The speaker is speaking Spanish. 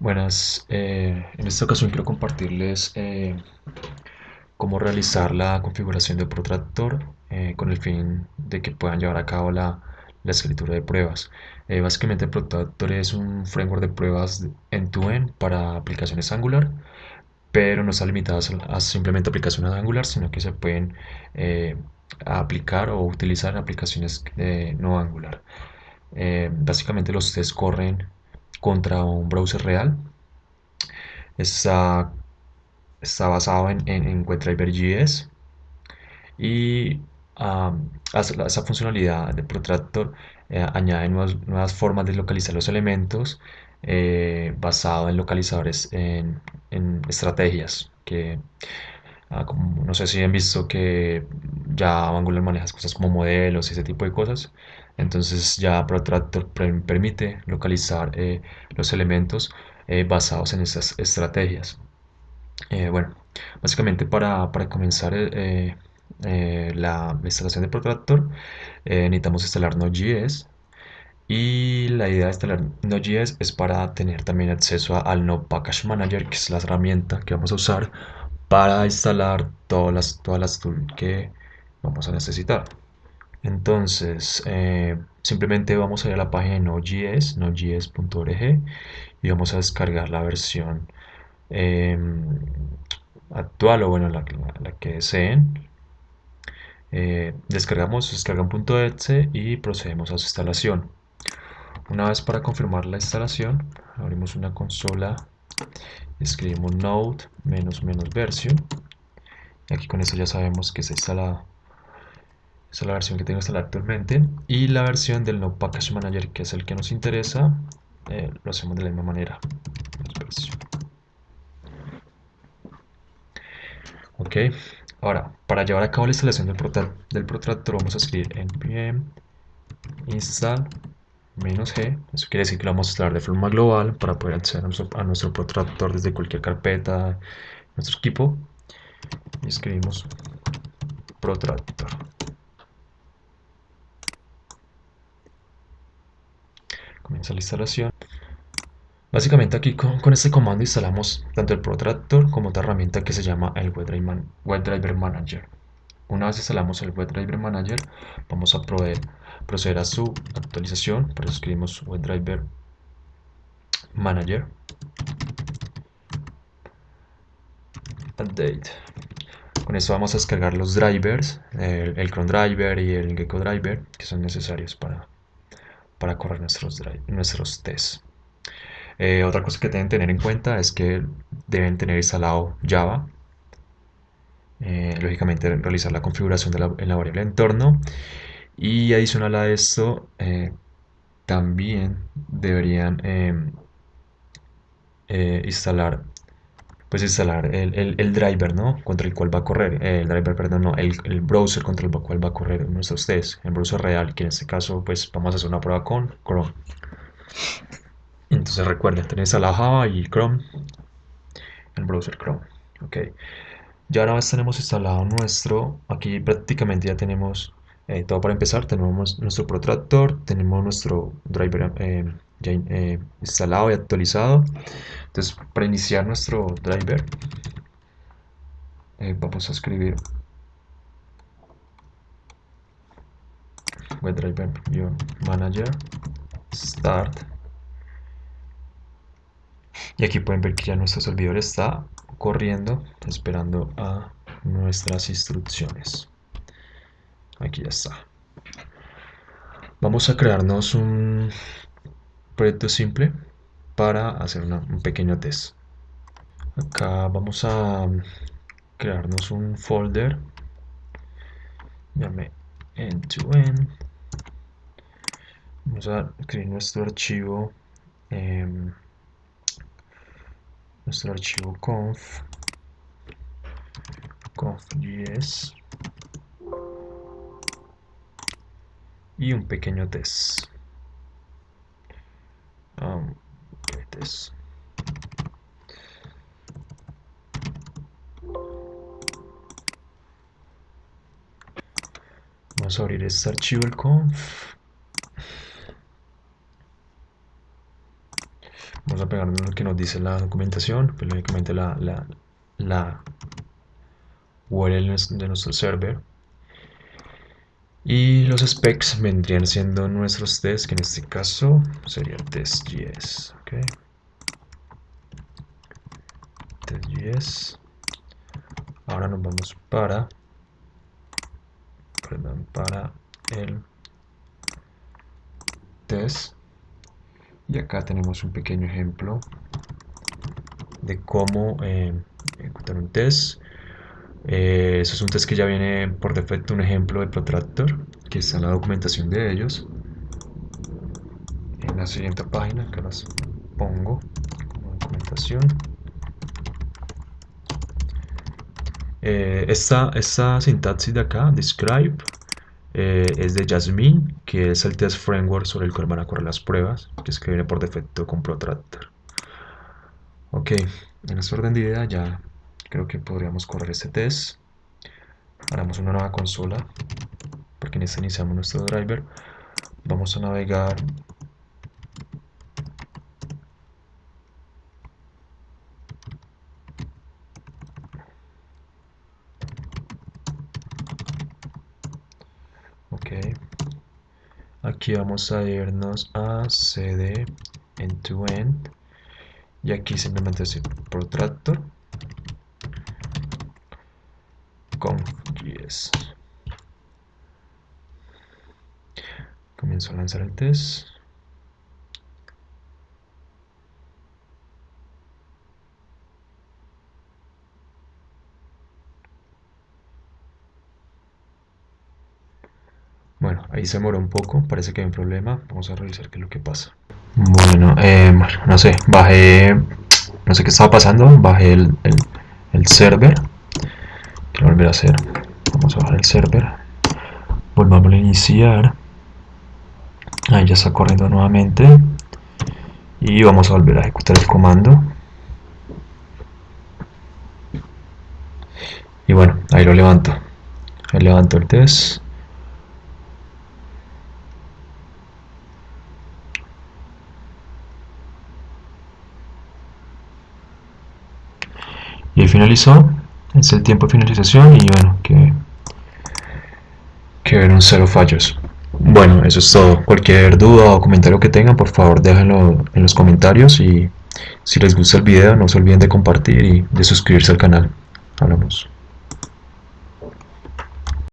Buenas, eh, en esta ocasión quiero compartirles eh, cómo realizar la configuración de Protractor eh, con el fin de que puedan llevar a cabo la, la escritura de pruebas. básicamente Protractor es un framework de pruebas end-to-end para aplicaciones Angular, pero no está limitado a simplemente aplicaciones Angular, sino que se pueden aplicar o utilizar en aplicaciones no Angular. básicamente los tests corren contra un browser real. Está, está basado en, en, WebDriver.js y esa funcionalidad de Protractor eh, añade nuevas, formas de localizar los elementos eh, basado en localizadores en, estrategias que ah, no sé si han visto que ya Angular maneja cosas como modelos y ese tipo de cosas entonces ya Protractor permite localizar eh, los elementos eh, basados en esas estrategias. Eh, bueno, básicamente para, comenzar la instalación de Protractor necesitamos instalar Node.js y la idea de instalar Node.js es para tener también acceso al Node Package Manager, que es la herramienta que vamos a usar para instalar todas las, todas las tools que vamos a necesitar. Entonces, eh, simplemente vamos a ir a la página de Node.js, node.js.org y vamos a descargar la versión em, actual o bueno, la, que deseen. Eh, descargamos, descargan.exe y procedemos a su instalación. Una vez para confirmar la instalación, abrimos una consola, escribimos node menos menos version. Y aquí con eso ya sabemos que se esa es la versión que tengo instalada actualmente. Y la versión del No Package Manager, que es el que nos interesa, eh, lo hacemos de la misma manera. Ok, ahora, para llevar a cabo la instalación del, del protractor vamos a escribir npm install "-g". Eso quiere decir que lo vamos a instalar de forma global para poder acceder a nuestro, protractor desde cualquier carpeta nuestro equipo. Y escribimos protractor. comienza la instalación. Básicamente aquí con, este comando instalamos tanto el Protractor como otra herramienta que se llama el WebDriver, Manager. Una vez instalamos el WebDriver Manager, vamos a proceder a su actualización. Por eso escribimos WebDriver Manager. Update. Con esto vamos a descargar los drivers, el, el Chrome Driver y el Gecko Driver, que son necesarios para para correr nuestros, nuestros tests. Eh, otra cosa que deben tener en cuenta es que deben tener instalado Java. Eh, lógicamente realizar la configuración de la, variable entorno. Y adicional a esto, eh, también deberían em, instalar pues instalar el, el, driver, ¿no? Contra el cual va a correr, el driver, perdón, no, el, el, browser contra el cual va a correr nuestros tests, el browser real, que en este caso, pues vamos a hacer una prueba con Chrome. Entonces recuerden, tenéis la Java y Chrome, el browser Chrome, ok. Ya ahora tenemos instalado nuestro, aquí prácticamente ya tenemos eh, todo para empezar, tenemos nuestro protractor, tenemos nuestro driver eh, ya eh, instalado y actualizado. Entonces, para iniciar nuestro driver, vamos a escribir WebDriver-manager start y aquí pueden ver que ya nuestro servidor está corriendo esperando a nuestras instrucciones aquí ya está vamos a crearnos un proyecto simple para hacer un pequeño test. Acá vamos a crearnos un folder. Llame end-to-end. Vamos a escribir nuestro archivo. Em, nuestro archivo conf conf.js y un pequeño test um, Vamos a abrir este archivo, el conf. Vamos a pegar lo que nos dice la documentación, pues lógicamente la, la, la URL de nuestro server. Y los specs vendrían siendo nuestros tests, que en este caso sería test.js. Okay. Test.js. Ahora nos vamos para, perdón, para el test. Y acá tenemos un pequeño ejemplo de cómo eh, ejecutar un test. Eh, eso es un test que ya viene por defecto un ejemplo de Protractor, que está en la documentación de ellos. En la siguiente página, que las pongo como documentación. Eh, esta, esta sintaxis de acá, describe, eh, es de Jasmine, que es el test framework sobre el cual van a correr las pruebas, que es que viene por defecto con Protractor. Ok, en este orden de idea ya creo que podríamos correr este test. Haremos una nueva consola, porque en esta iniciamos nuestro driver. Vamos a navegar aquí vamos a irnos a cd end to end. Y aquí simplemente decir protractor conf.js comienzo a lanzar el test Bueno, ahí se demoró un poco, parece que hay un problema. Vamos a revisar qué es lo que pasa. Bueno, eh, no sé, bajé, no sé qué estaba pasando, bajé el, el, server. Quiero a hacer. Vamos a bajar el server. Volvamos a iniciar. Ahí ya está corriendo nuevamente. Y vamos a volver a ejecutar el comando. Y bueno, ahí lo levanto. Ahí levanto el test. Y finalizó es el tiempo de finalización y bueno que que cero fallos. Bueno eso es todo. Cualquier duda o comentario que tengan por favor déjenlo en los comentarios y si les gusta el video no se olviden de compartir y de suscribirse al canal. Hablamos